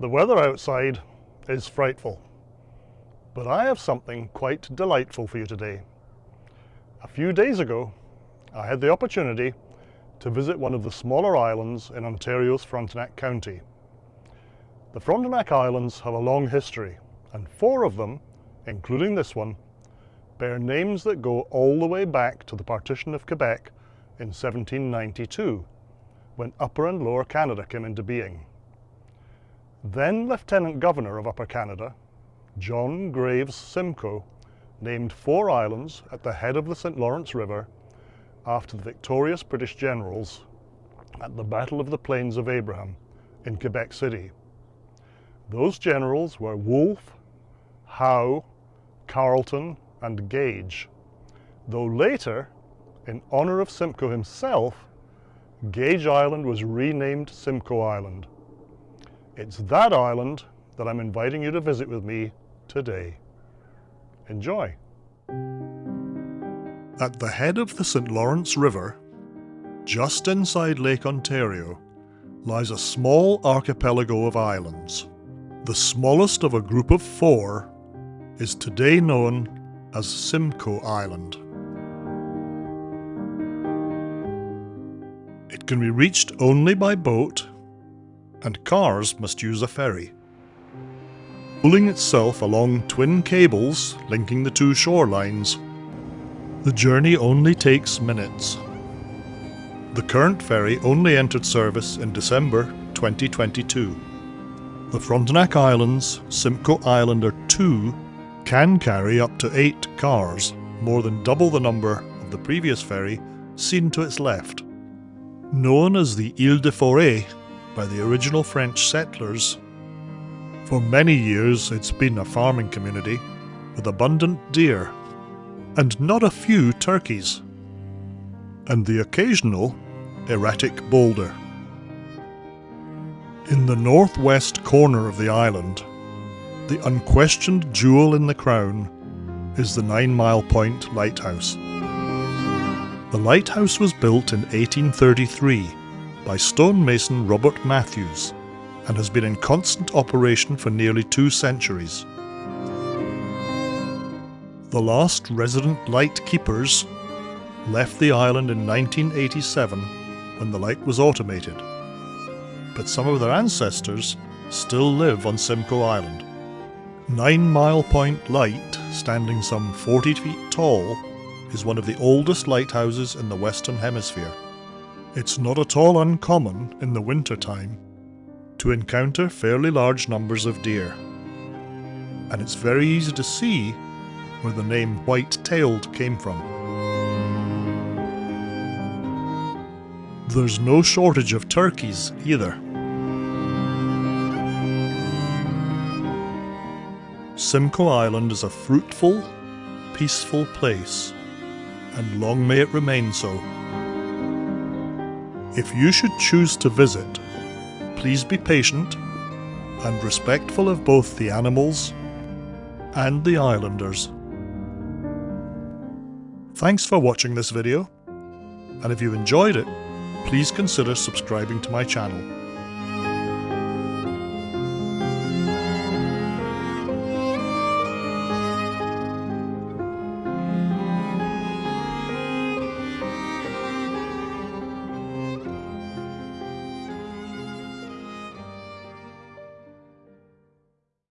The weather outside is frightful, but I have something quite delightful for you today. A few days ago, I had the opportunity to visit one of the smaller islands in Ontario's Frontenac County. The Frontenac Islands have a long history, and four of them, including this one, bear names that go all the way back to the partition of Quebec in 1792, when Upper and Lower Canada came into being. Then Lieutenant Governor of Upper Canada, John Graves Simcoe, named four islands at the head of the St. Lawrence River after the victorious British generals at the Battle of the Plains of Abraham in Quebec City. Those generals were Wolfe, Howe, Carleton, and Gage, though later, in honour of Simcoe himself, Gage Island was renamed Simcoe Island. It's that island that I'm inviting you to visit with me today. Enjoy. At the head of the St. Lawrence River, just inside Lake Ontario, lies a small archipelago of islands. The smallest of a group of four is today known as Simcoe Island. It can be reached only by boat and cars must use a ferry. Pulling itself along twin cables linking the two shorelines, the journey only takes minutes. The current ferry only entered service in December 2022. The Frontenac Islands Simcoe Islander 2 can carry up to 8 cars, more than double the number of the previous ferry seen to its left. Known as the Ile de Forêt by the original French settlers. For many years it's been a farming community with abundant deer and not a few turkeys, and the occasional erratic boulder. In the northwest corner of the island, the unquestioned jewel in the crown is the Nine Mile Point Lighthouse. The lighthouse was built in 1833 by stonemason Robert Matthews and has been in constant operation for nearly two centuries. The last resident light keepers left the island in 1987 when the light was automated, but some of their ancestors still live on Simcoe Island. Nine Mile Point Light, standing some 40 feet tall, is one of the oldest lighthouses in the Western Hemisphere. It's not at all uncommon in the winter time to encounter fairly large numbers of deer. And it's very easy to see where the name white-tailed came from. There's no shortage of turkeys either. Simcoe Island is a fruitful, peaceful place, and long may it remain so. If you should choose to visit, please be patient and respectful of both the animals and the islanders. Thanks for watching this video, and if you enjoyed it, please consider subscribing to my channel.